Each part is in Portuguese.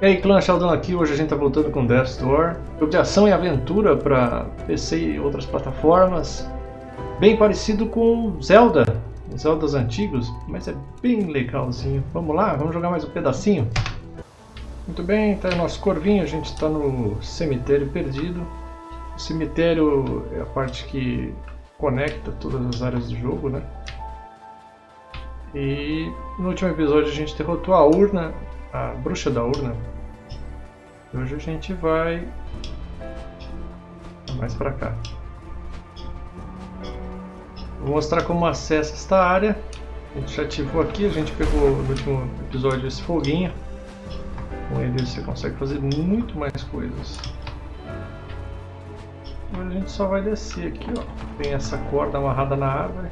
E aí clã Sheldon aqui, hoje a gente tá voltando com Death Door. Jogo de ação e aventura para PC e outras plataformas. Bem parecido com Zelda, Zeldas antigos, mas é bem legalzinho. Vamos lá, vamos jogar mais um pedacinho? Muito bem, tá aí o nosso corvinho, a gente está no cemitério perdido. O cemitério é a parte que conecta todas as áreas do jogo, né? E no último episódio a gente derrotou a urna a bruxa da urna. Hoje a gente vai mais para cá. Vou mostrar como acessa esta área. A gente já ativou aqui, a gente pegou no último episódio esse foguinho. Com ele você consegue fazer muito mais coisas. Agora a gente só vai descer aqui, ó. Tem essa corda amarrada na árvore.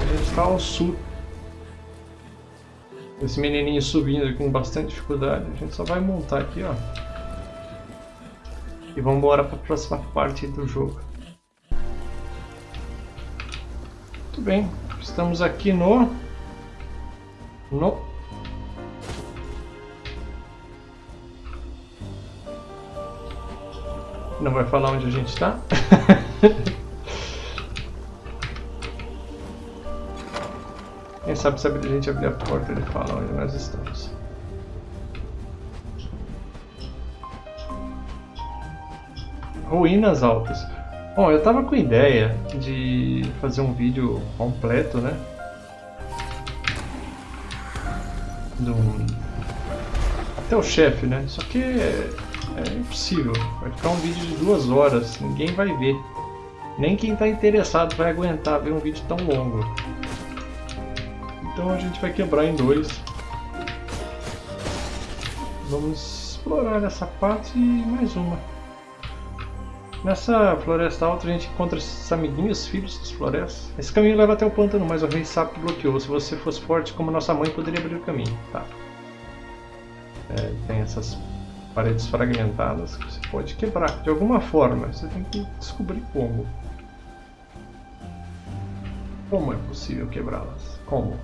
A gente está ao sul esse menininho subindo com bastante dificuldade. A gente só vai montar aqui, ó. E vamos embora para a próxima parte do jogo. Muito bem. Estamos aqui no... No... Não vai falar onde a gente está? Quem sabe se a gente abrir a porta ele fala onde nós estamos. Ruínas altas. Bom, eu tava com ideia de fazer um vídeo completo, né? Do... Até o chefe, né? Só que é, é impossível. Vai ficar um vídeo de duas horas, ninguém vai ver. Nem quem está interessado vai aguentar ver um vídeo tão longo. Então a gente vai quebrar em dois. Vamos explorar essa parte e mais uma. Nessa floresta alta a gente encontra esses amiguinhos, filhos das florestas. Esse caminho leva até o pântano, mas o rei sapo bloqueou. Se você fosse forte como nossa mãe, poderia abrir o caminho. Tá. É, tem essas paredes fragmentadas que você pode quebrar de alguma forma. Você tem que descobrir como. Como é possível quebrá-las? Como?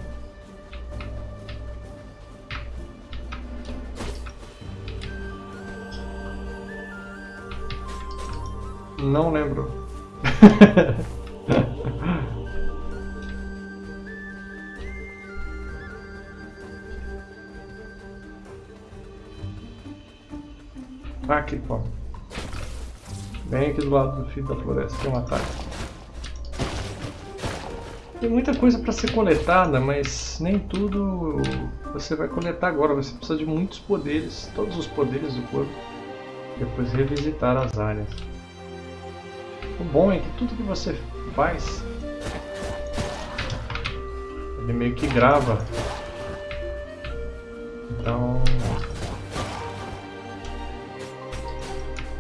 Não lembro. aqui, pô. Bem aqui do lado do fio da floresta tem um ataque. Tem muita coisa para ser coletada, mas nem tudo você vai coletar agora. Você precisa de muitos poderes, todos os poderes do corpo. Depois revisitar as áreas. O bom é que tudo que você faz, ele meio que grava. Então,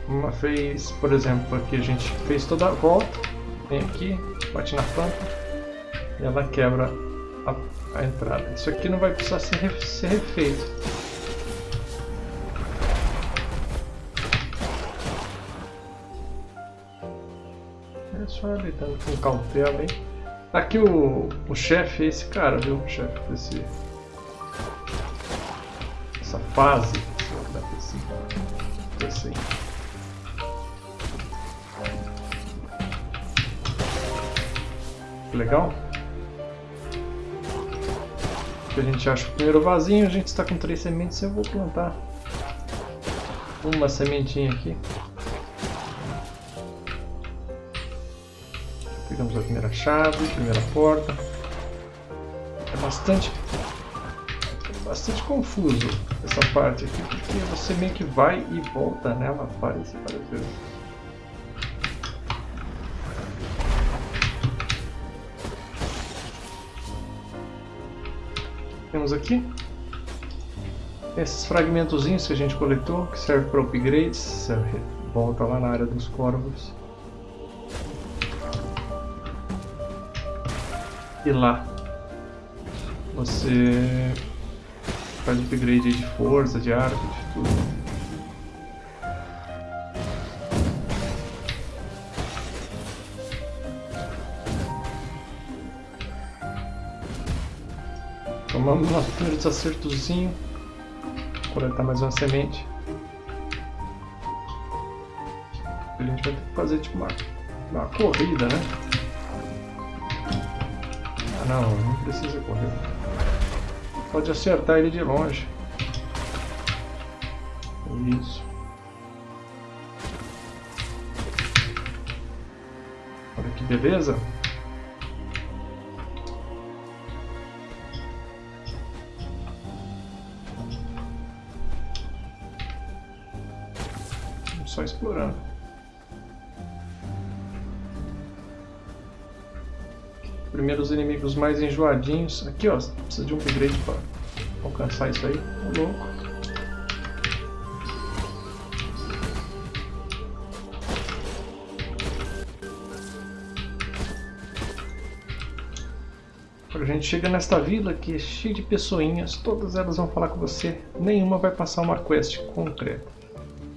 uma vez, por exemplo, aqui a gente fez toda a volta, vem aqui, bate na planta e ela quebra a, a entrada. Isso aqui não vai precisar ser, ser refeito. Só lidando com cautela, hein? Aqui o, o chefe é esse cara, viu? O chefe desse... Essa fase. Assim. assim. Legal? A gente acha o primeiro vasinho, a gente está com três sementes, eu vou plantar uma sementinha aqui. Pegamos a primeira chave, primeira porta. É bastante, bastante confuso essa parte aqui, porque você meio que vai e volta nela várias e várias vezes. Temos aqui esses fragmentozinhos que a gente coletou, que serve para upgrades, volta lá na área dos corvos. E lá você faz upgrade de força, de arco, de tudo. Toma Vamos no nosso primeiro desacertozinho. Coletar mais uma semente. A gente vai ter que fazer tipo uma, uma corrida, né? Não, não precisa correr. Pode acertar ele de longe. Isso. Olha que beleza. Os inimigos mais enjoadinhos. Aqui ó, precisa de um upgrade para alcançar isso aí. Ô louco. A gente chega nesta vila que é cheia de pessoinhas, todas elas vão falar com você, nenhuma vai passar uma quest concreta.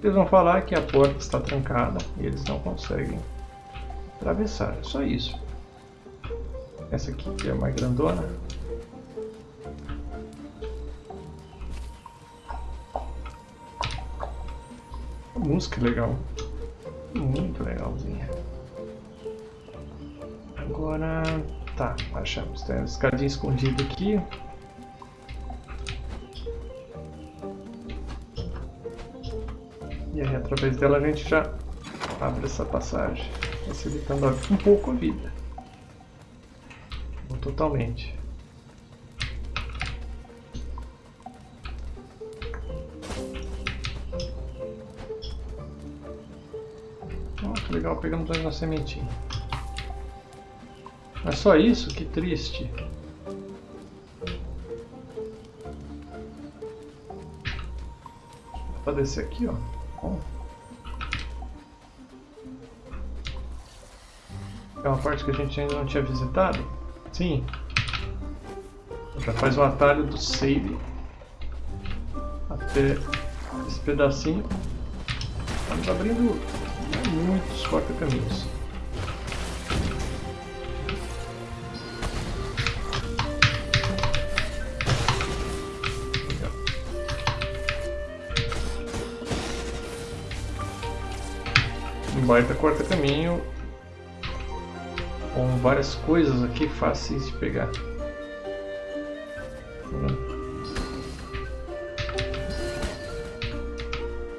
Eles vão falar que a porta está trancada e eles não conseguem atravessar, é só isso. Essa aqui que é a mais grandona. música legal. Muito legalzinha. Agora Tá, achamos. Tem uma escadinha escondida aqui. E aí, através dela, a gente já abre essa passagem, facilitando um pouco a vida. Totalmente. Oh, que legal, pegamos uma sementinha. Mas só isso? Que triste. Dá pra descer aqui, ó. Bom. É uma parte que a gente ainda não tinha visitado? Sim. Já faz o atalho do save. Até esse pedacinho. Estamos abrindo muitos corta-caminhos. baita corta-caminho com várias coisas aqui fáceis de pegar.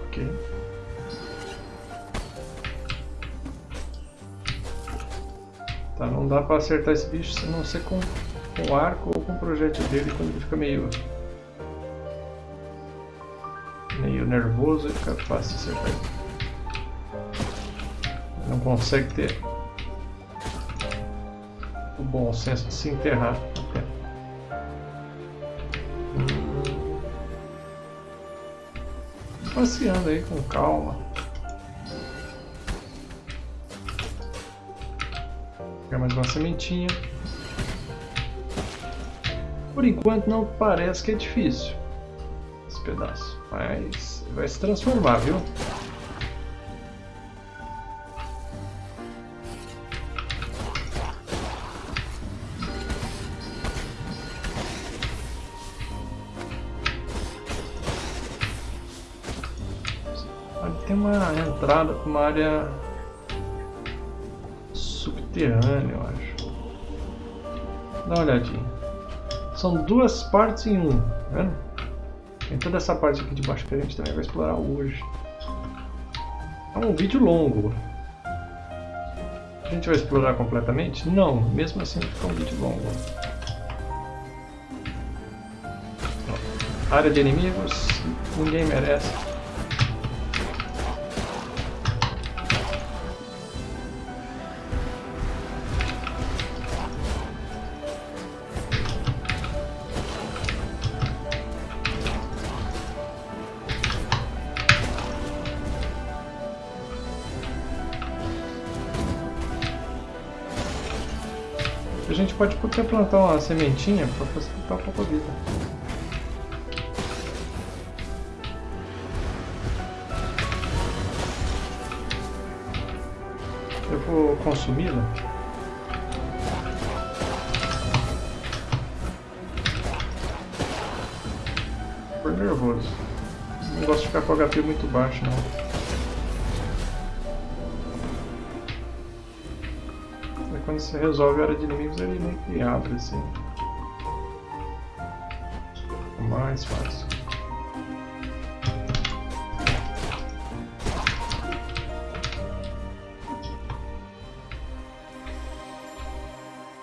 Ok. Tá, não dá para acertar esse bicho se não ser com, com arco ou com o projétil dele quando ele fica meio meio nervoso e fica fácil acertar ele não consegue ter o bom senso de se enterrar. Passeando aí com calma. Pegar mais uma sementinha. Por enquanto não parece que é difícil esse pedaço, mas vai se transformar, viu? Entrada para uma área subterrânea, eu acho. Dá uma olhadinha. São duas partes em um, tá vendo? Tem toda essa parte aqui de baixo que a gente também vai explorar hoje. É um vídeo longo. A gente vai explorar completamente? Não, mesmo assim fica um vídeo longo. Área de inimigos, ninguém merece. Pode até plantar uma sementinha para facilitar um pouco a vida. Eu vou consumi-la. por nervoso. Não gosto de ficar com o HP muito baixo, não. Você resolve a área de inimigos, ele meio que abre assim. Mais fácil.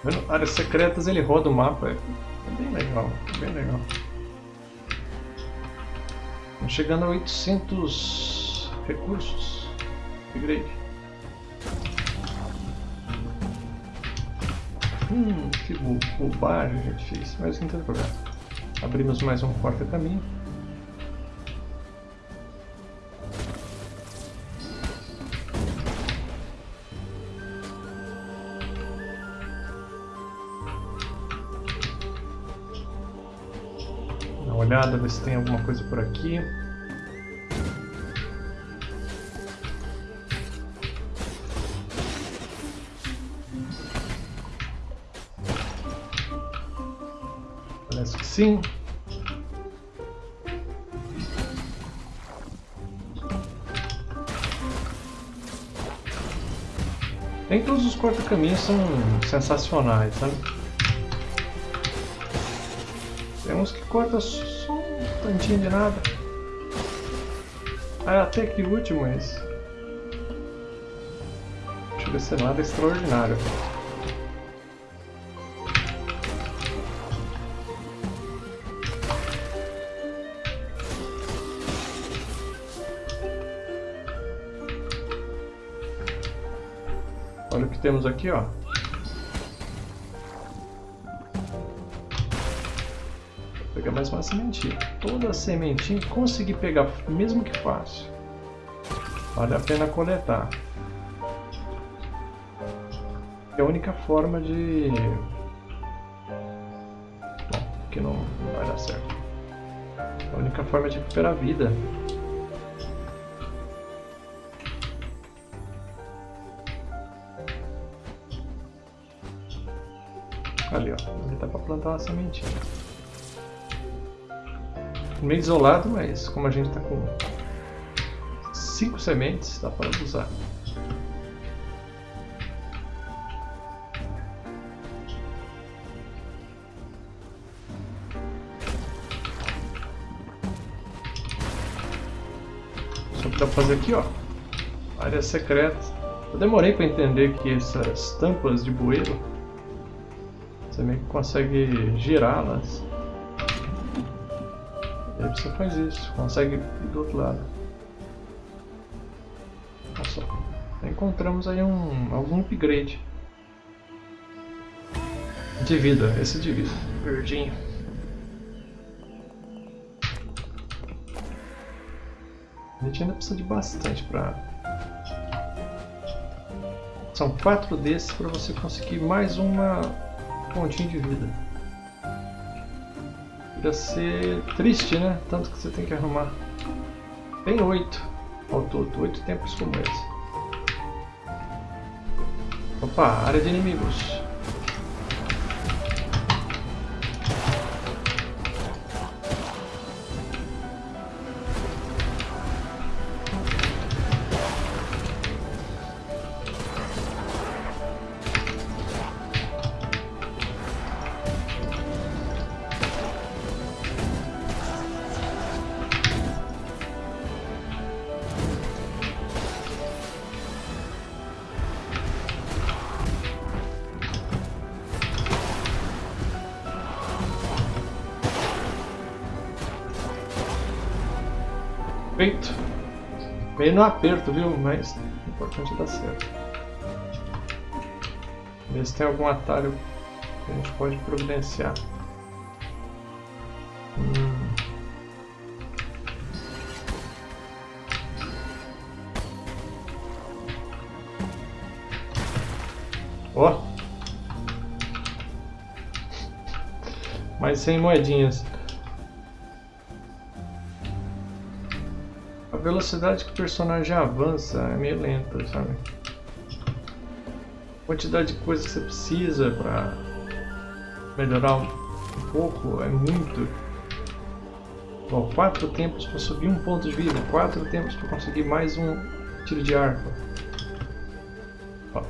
Vendo? Áreas secretas ele roda o mapa, é bem legal, bem legal. Estamos chegando a 800 recursos. Upgrade. Hum, que bobagem a gente fez, mas não tem problema. Abrimos mais um porta-caminho. olhada, ver se tem alguma coisa por aqui. Parece que sim. Nem todos os corta-caminhos são sensacionais, sabe? Tem uns que cortam tantinho de nada. Ah, até que último esse. Deixa eu ver se é nada extraordinário. Aqui, ó. pegar mais uma sementinha. Toda a sementinha consegui pegar, mesmo que fácil. Vale a pena coletar. É a única forma de... Bom, que não vai dar certo. É a única forma de recuperar a vida. Ali, ó. Ali dá pra plantar uma sementinha meio isolado, mas como a gente está com cinco sementes, dá para usar. Só que dá para fazer aqui, ó, área secreta. Eu demorei para entender que essas tampas de bueiro você meio que consegue girá-las Aí você faz isso, consegue ir do outro lado. Olha só. Encontramos aí um, algum upgrade. De vida, esse de vida. Verdinho. A gente ainda precisa de bastante para... São quatro desses para você conseguir mais uma pontinha de vida. Ia ser triste, né? Tanto que você tem que arrumar. Tem oito ao todo, oito tempos como esse. Opa, área de inimigos. Meio no aperto, viu? Mas o importante é dar certo. Ver se tem algum atalho que a gente pode providenciar. Hum. Oh. Mais 100 moedinhas. Velocidade que o personagem avança é meio lenta, sabe? A quantidade de coisa que você precisa para melhorar um pouco é muito Ó, quatro tempos para subir um ponto de vida, quatro tempos para conseguir mais um tiro de arco. Ó.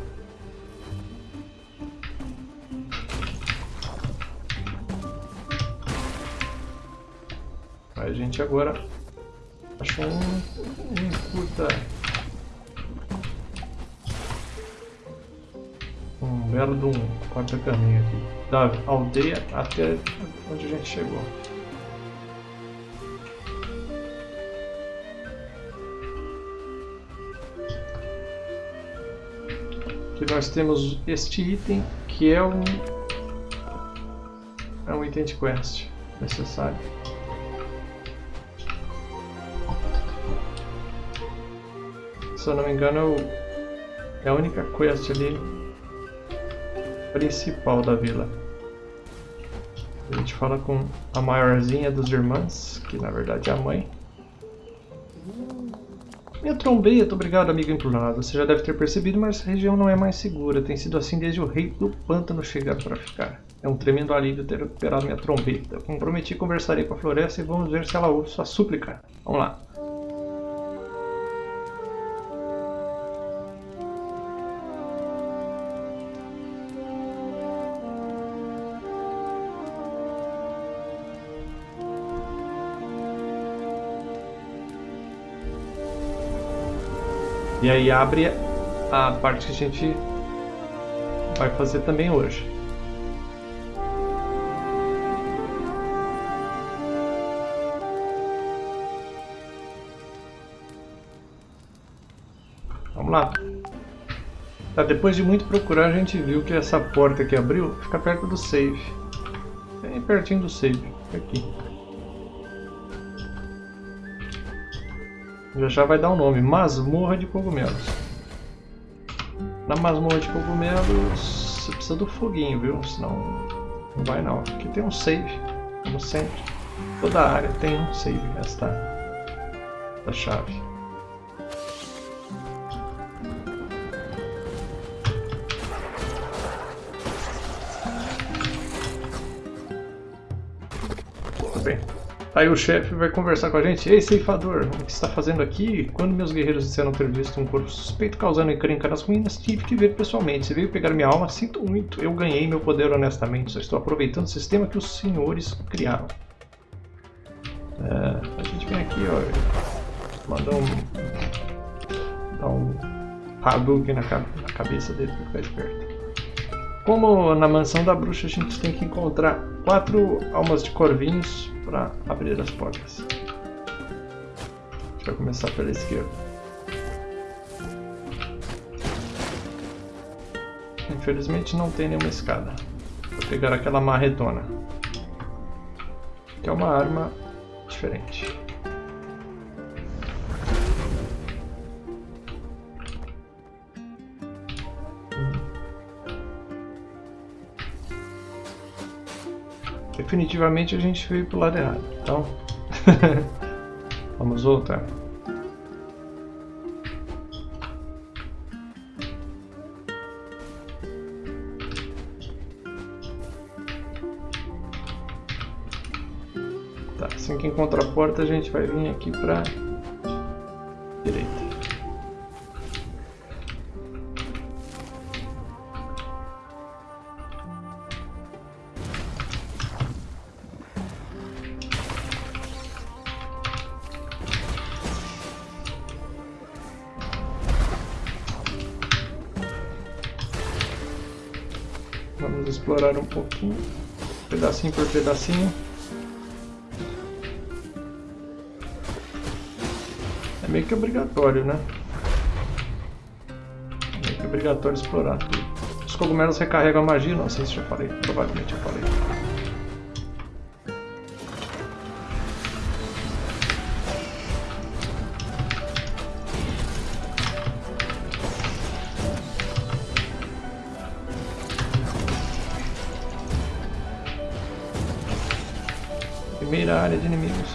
A gente agora achou um, um curta um belo de um quarto caminho aqui da aldeia até onde a gente chegou. Aqui nós temos este item que é um é um item de quest necessário. Se eu não me engano é a única quest ali principal da vila. A gente fala com a maiorzinha dos irmãs, que na verdade é a mãe. Minha trombeta, obrigado amigo emplorado. Você já deve ter percebido, mas essa região não é mais segura. Tem sido assim desde o rei do pântano chegar para ficar. É um tremendo alívio ter recuperado minha trombeta. Como prometi, conversarei com a floresta e vamos ver se ela ouve sua súplica. Vamos lá. E aí abre a parte que a gente vai fazer também hoje. Vamos lá. Tá, depois de muito procurar, a gente viu que essa porta que abriu fica perto do save. Bem pertinho do save. Aqui. Já já vai dar um nome, Masmorra de Cogumelos. Na Masmorra de Cogumelos você precisa do foguinho, viu? Senão não vai não. Aqui tem um save, como sempre. Toda área tem um save, esta da chave. Aí o chefe vai conversar com a gente. Ei, ceifador, o que está fazendo aqui? Quando meus guerreiros disseram ter visto um corpo suspeito causando encrenca nas ruínas, tive que ver pessoalmente. Você veio pegar minha alma? Sinto muito. Eu ganhei meu poder honestamente. Só estou aproveitando o sistema que os senhores criaram. É, a gente vem aqui, ó. Mandar um... Dar um Hadouken na, na cabeça dele para ficar esperto. Como na mansão da bruxa a gente tem que encontrar quatro almas de corvinhos para abrir as portas. Vai começar pela esquerda. Infelizmente não tem nenhuma escada. Vou pegar aquela marretona. Que é uma arma diferente. Definitivamente a gente veio pro lado errado. Então, vamos voltar. Tá, assim que encontrar a porta a gente vai vir aqui para por pedacinho. É meio que obrigatório, né? É meio que obrigatório explorar tudo. Os cogumelos recarregam a magia, não sei se já falei, provavelmente já falei. Primeira área de inimigos.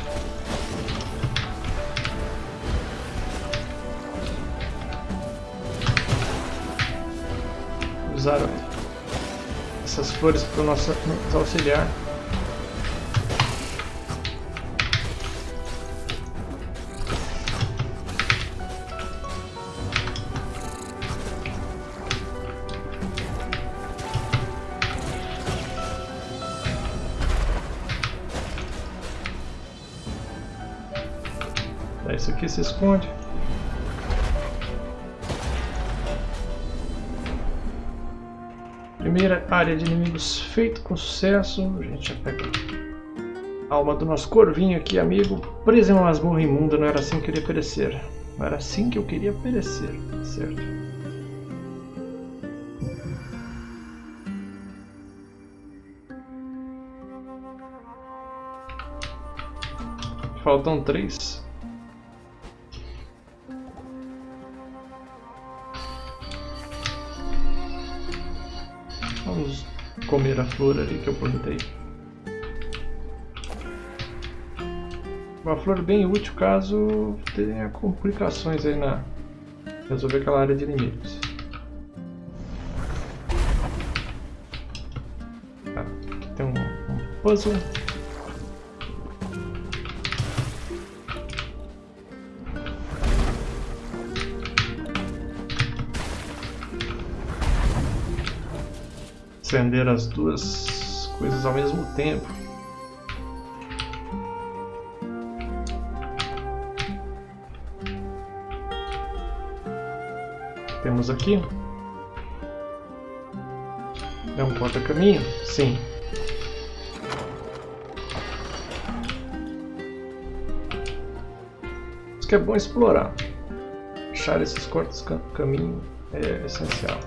Usaram essas flores para o nosso nos auxiliar. Se esconde. Primeira área de inimigos feito com sucesso. A gente já pega a alma do nosso corvinho aqui, amigo. Preso em uma masmorra imunda, não era assim que eu queria perecer. Não era assim que eu queria perecer, certo? Faltam três. Comer a flor ali que eu plantei. Uma flor bem útil caso tenha complicações aí na resolver aquela área de inimigos. Tá, aqui tem um, um puzzle. Acender as duas coisas ao mesmo tempo. Temos aqui. É um porta-caminho? Sim. Isso que é bom explorar. Achar esses cortes caminho é essencial.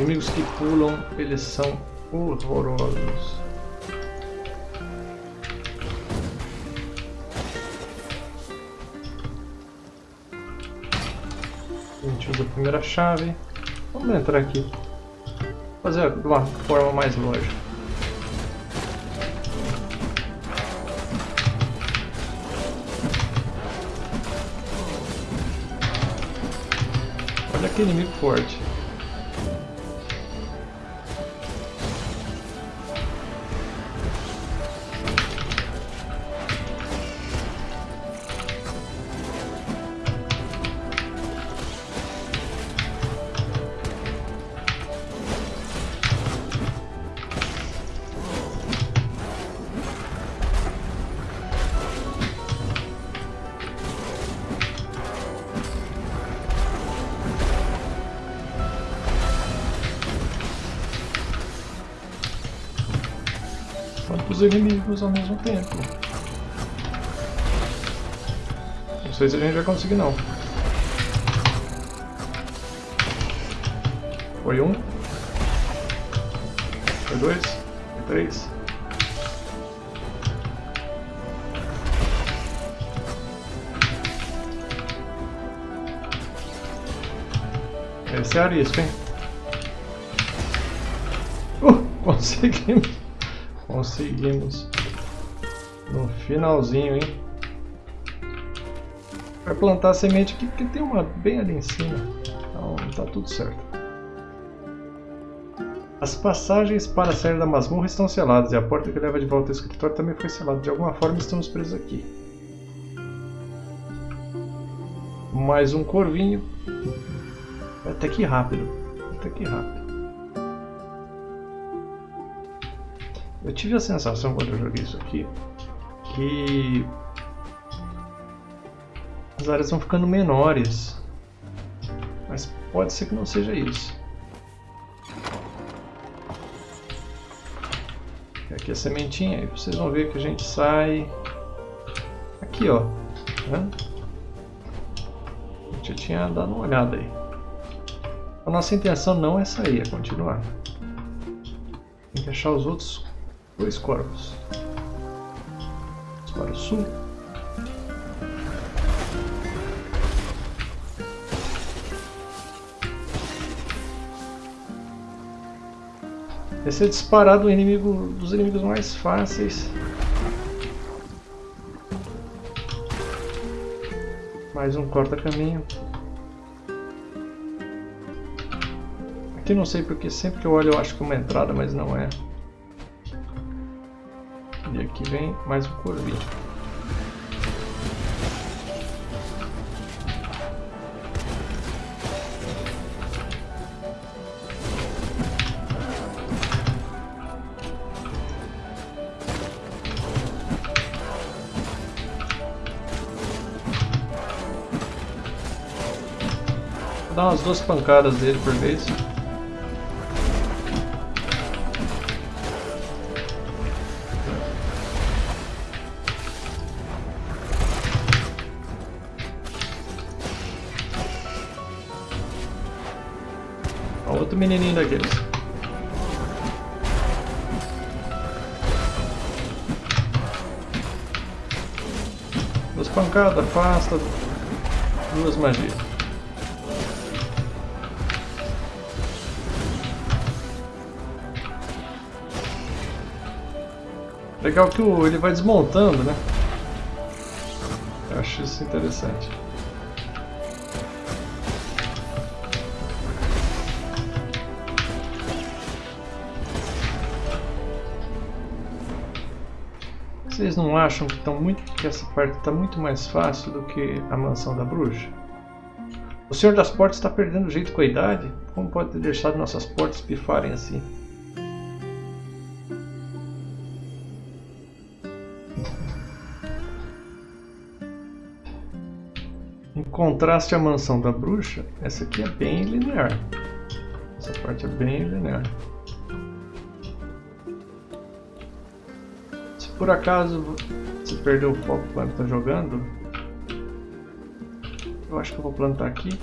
Inimigos que pulam, eles são horrorosos. A gente usa a primeira chave. Vamos entrar aqui. Fazer de uma forma mais lógica. Olha que inimigo forte. Ao mesmo tempo. Não sei se a gente vai conseguir não. Foi um. Foi dois. Foi três. Esse é arisco, hein? Uh, conseguimos. Conseguimos. No finalzinho, hein? Vai plantar a semente aqui porque tem uma bem ali em cima. Então tá tudo certo. As passagens para sair da masmorra estão seladas e a porta que leva de volta ao escritório também foi selada. De alguma forma estamos presos aqui. Mais um corvinho. Até que rápido. Até que rápido. Eu tive a sensação quando eu joguei isso aqui que as áreas vão ficando menores, mas pode ser que não seja isso. Aqui a sementinha, e vocês vão ver que a gente sai aqui, ó. A gente já tinha dado uma olhada aí. A nossa intenção não é sair, é continuar. Tem que achar os outros Dois corvos. Para o sul. Esse é disparado o inimigo dos inimigos mais fáceis. Mais um corta-caminho. Aqui não sei porque sempre que eu olho eu acho que é uma entrada, mas não é. Aqui vem mais um Corvi. Vou dar umas duas pancadas dele por vez. Menininho daqueles. Duas pancadas, afasta duas magias. Legal que ele vai desmontando, né? Eu acho isso interessante. Vocês não acham que, tão muito, que essa parte está muito mais fácil do que a mansão da bruxa? O Senhor das Portas está perdendo jeito com a idade? Como pode ter deixado nossas portas pifarem assim? Em contraste à mansão da bruxa, essa aqui é bem linear. Essa parte é bem linear. Por acaso você perdeu o foco quando está jogando, eu acho que eu vou plantar aqui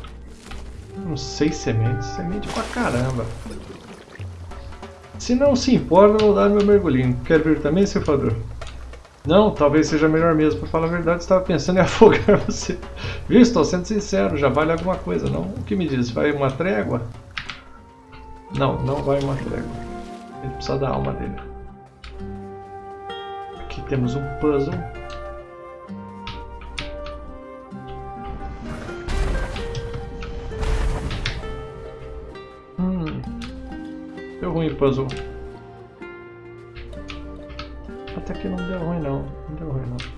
uns seis sementes, semente pra caramba. Se não se importa, eu vou dar meu mergulhinho. Quer vir também, ceifador? Não, talvez seja melhor mesmo. Para falar a verdade, estava pensando em afogar você. Viu? Estou sendo sincero, já vale alguma coisa, não? O que me diz? Vai uma trégua? Não, não vai uma trégua. Gente precisa da alma dele temos um puzzle. Hum, deu ruim o puzzle. Até que não deu ruim não, não deu ruim não.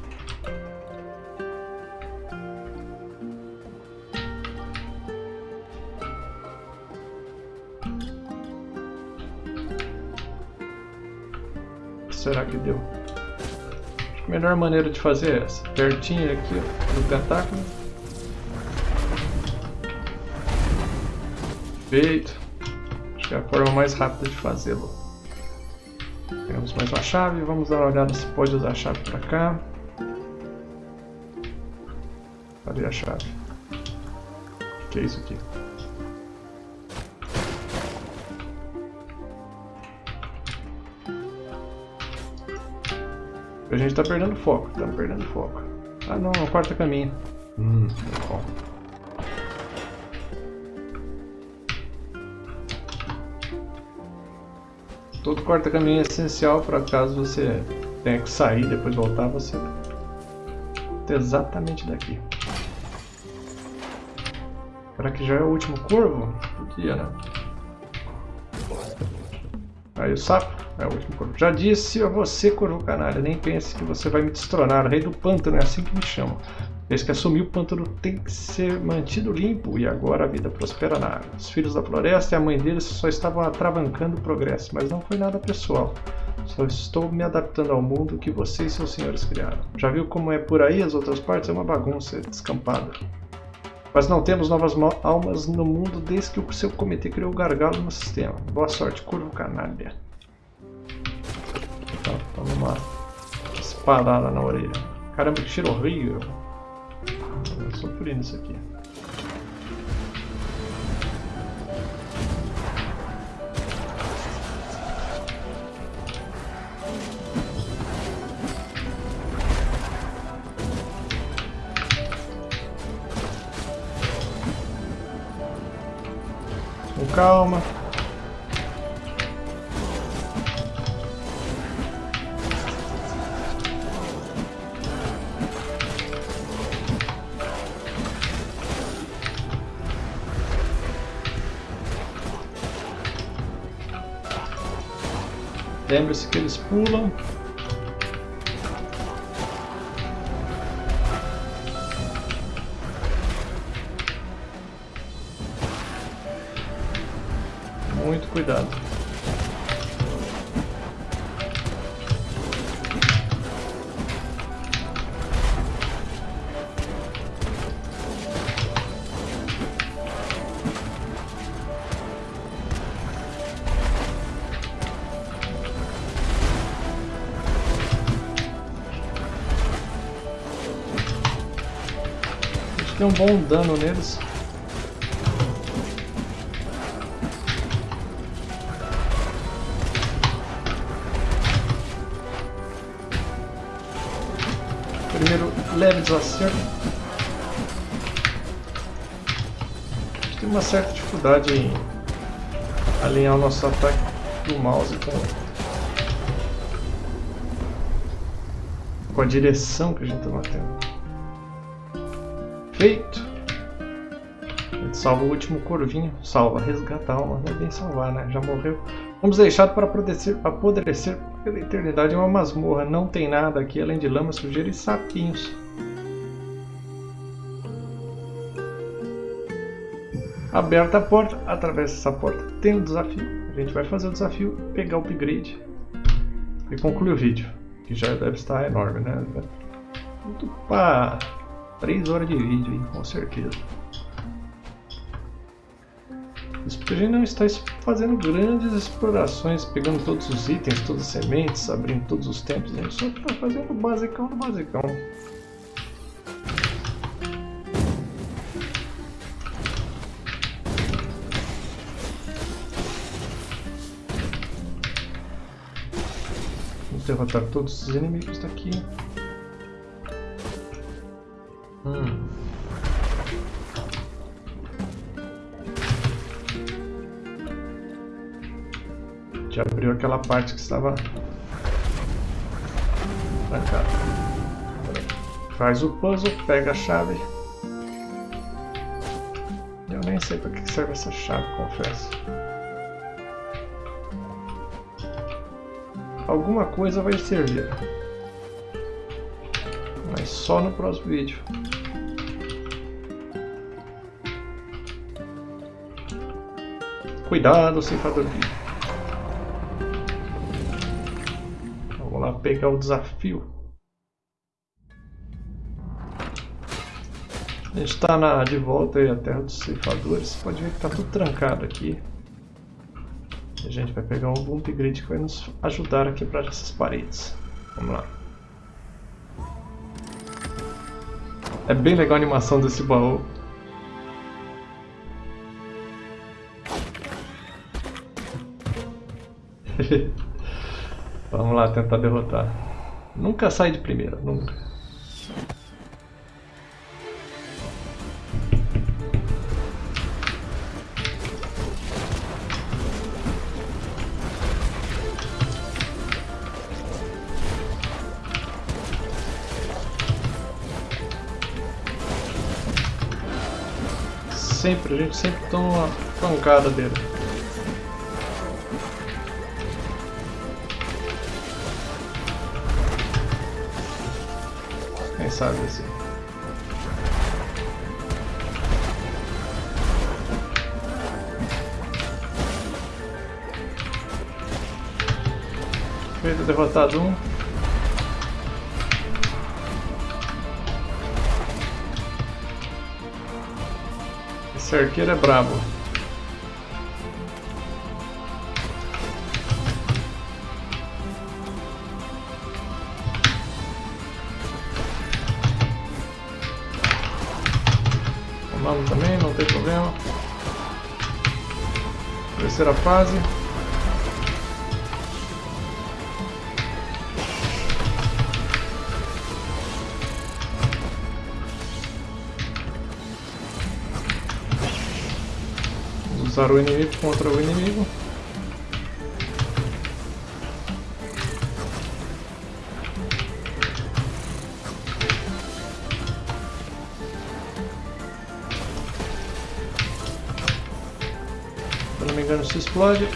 será que deu? Melhor maneira de fazer é essa. Pertinho aqui ó, do tentáculo. Feito. Acho que é a forma mais rápida de fazê-lo. Temos mais uma chave. Vamos dar uma olhada se pode usar a chave para cá. Cadê a chave? O que é isso aqui? A gente tá perdendo foco, estamos perdendo foco. Ah não, é o quarto caminho. Hum, bom. Todo quarto caminho é essencial para caso você tenha que sair e depois voltar, você ter exatamente daqui. Será que já é o último corvo? Podia, né? Aí o sapo. É o último corvo. Já disse a você, corvo canalha, nem pense que você vai me destronar. Rei do pântano é assim que me chamam. Desde que assumi o pântano tem que ser mantido limpo e agora a vida prospera na água. Os filhos da floresta e a mãe deles só estavam atravancando o progresso, mas não foi nada pessoal. Só estou me adaptando ao mundo que você e seus senhores criaram. Já viu como é por aí as outras partes? É uma bagunça descampada. Mas não temos novas almas no mundo desde que o seu comitê criou o gargalo no sistema. Boa sorte, curvo canalha. Tá, toma uma espadada na orelha. Caramba, que cheiro horrível. Por isso aqui. Com calma. Lembre-se que eles pulam. Muito cuidado. Tem um bom dano neles. Primeiro leve desacerto. Tem uma certa dificuldade em alinhar o nosso ataque do mouse com, com a direção que a gente está batendo. Feito! Gente salva o último corvinho. Salva, resgata a alma. Não é bem salvar, né? Já morreu. Vamos deixar para apodrecer, apodrecer pela eternidade. É uma masmorra. Não tem nada aqui além de lama, sujeira e sapinhos. Aberta a porta, atravessa essa porta. Tem um desafio. A gente vai fazer o desafio, pegar o upgrade e concluir o vídeo. Que já deve estar enorme, né? Opa! 3 horas de vídeo, hein? com certeza. A gente não está fazendo grandes explorações, pegando todos os itens, todas as sementes, abrindo todos os tempos. A gente só está fazendo o basicão do basicão. Vamos derrotar todos os inimigos daqui. Hum. Já abriu aquela parte que estava trancada. Faz o puzzle, pega a chave. Eu nem sei para que serve essa chave, confesso. Alguma coisa vai servir. Mas só no próximo vídeo. Cuidado, ceifador vivo. Vamos lá pegar o desafio. A gente está de volta aí à Terra dos Ceifadores. Pode ver que está tudo trancado aqui. A gente vai pegar um upgrade que vai nos ajudar a quebrar essas paredes. Vamos lá. É bem legal a animação desse baú. Vamos lá tentar derrotar. Nunca sai de primeira, nunca. Sempre, a gente sempre toma uma pancada dele. Sabe assim. Feito derrotado um. Esse arqueiro é brabo. Também, não tem problema. Terceira fase. usar o inimigo contra o inimigo. Explode.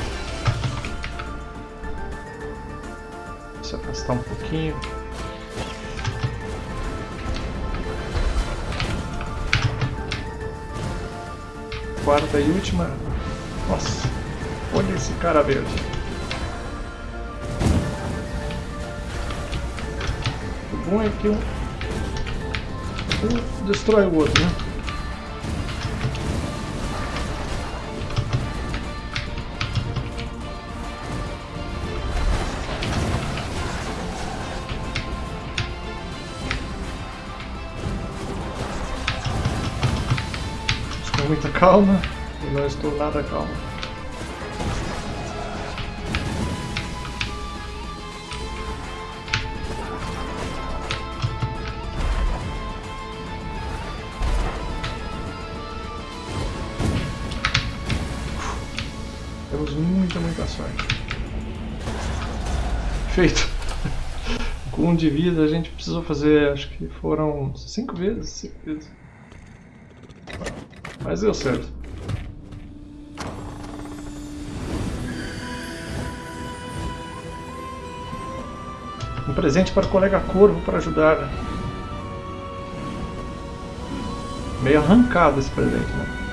Se afastar um pouquinho. Quarta e última. Nossa, olha esse cara verde. O bom é que um, um destrói o outro, né? Calma. Eu não estou nada calmo. Temos muita, muita sorte. Feito. Com um de vida a gente precisou fazer, acho que foram cinco vezes, cinco vezes. Mas deu certo. Um presente para o colega Corvo para ajudar. Meio arrancado esse presente, né?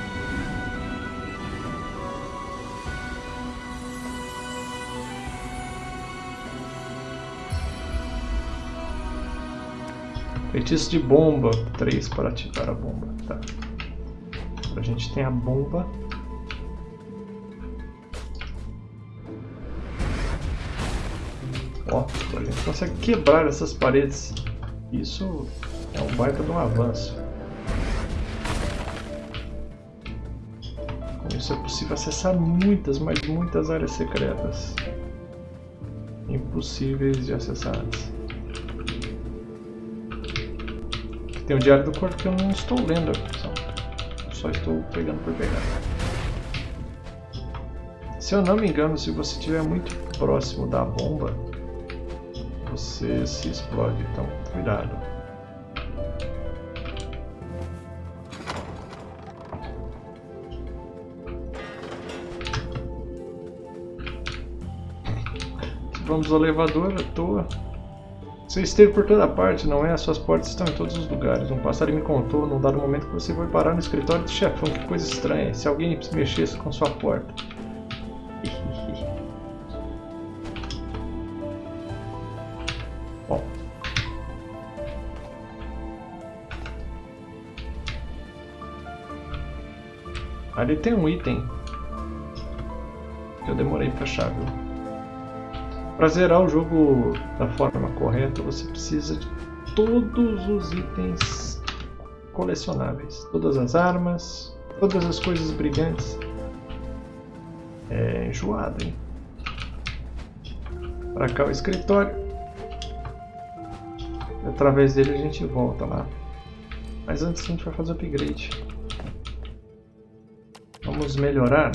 Feitiço de bomba. 3 para ativar a bomba. Tá. A gente tem a bomba. Ó, a gente consegue quebrar essas paredes. Isso é um baita de um avanço. Com isso é possível acessar muitas, mas muitas áreas secretas. Impossíveis de acessar antes. Tem o Diário do Corpo que eu não estou lendo a Só estou pegando por pegar. Se eu não me engano, se você estiver muito próximo da bomba, você se explode, então cuidado. Vamos ao elevador à toa. Você esteve por toda parte, não é? As suas portas estão em todos os lugares. Um passarinho me contou, num dado momento, que você foi parar no escritório do chefão. Que coisa estranha. Se alguém mexesse com sua porta. Bom. Ali tem um item que eu demorei pra achar, viu? Para zerar o jogo da forma correta, você precisa de todos os itens colecionáveis. Todas as armas, todas as coisas brilhantes. É enjoado, hein? Para cá o escritório. Através dele a gente volta lá. Mas antes a gente vai fazer o upgrade. Vamos melhorar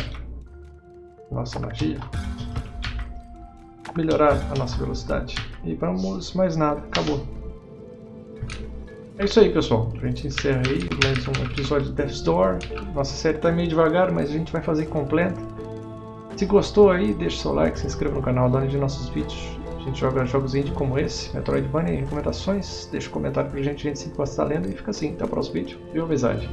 nossa magia melhorar a nossa velocidade. E vamos mais nada, acabou. É isso aí, pessoal. A gente encerra aí mais um episódio de Death's Door. Nossa série está meio devagar, mas a gente vai fazer completa. Se gostou aí, deixe seu like, se inscreva no canal, dá de nossos vídeos. A gente joga jogos indie como esse, Metroidvania e recomendações. Deixa um comentário pra gente, a gente sempre gosta estar lendo. E fica assim, até o próximo vídeo. Viu, amizade?